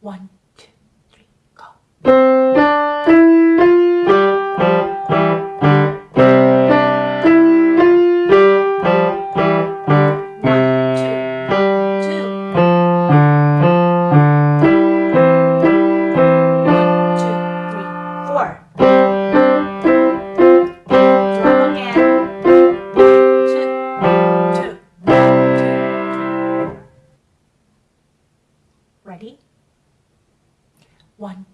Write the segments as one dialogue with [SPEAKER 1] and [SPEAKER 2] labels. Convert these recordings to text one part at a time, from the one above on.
[SPEAKER 1] One, two, three, go. one.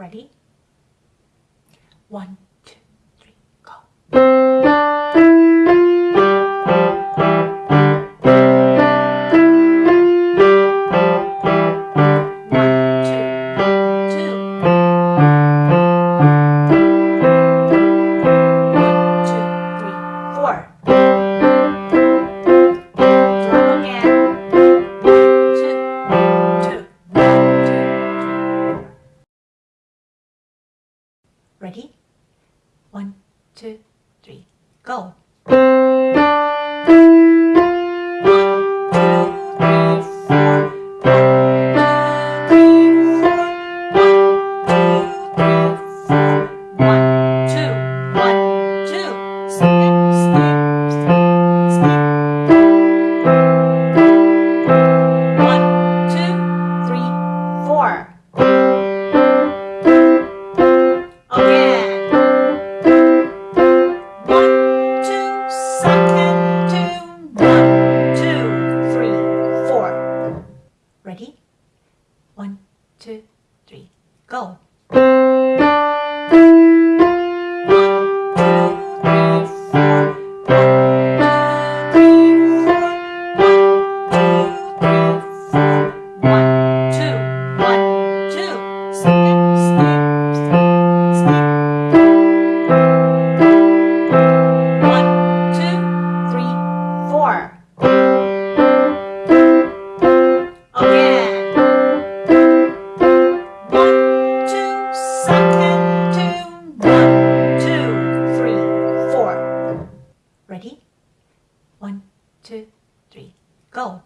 [SPEAKER 1] Ready? One, two, three, go. go. One, two, three, go!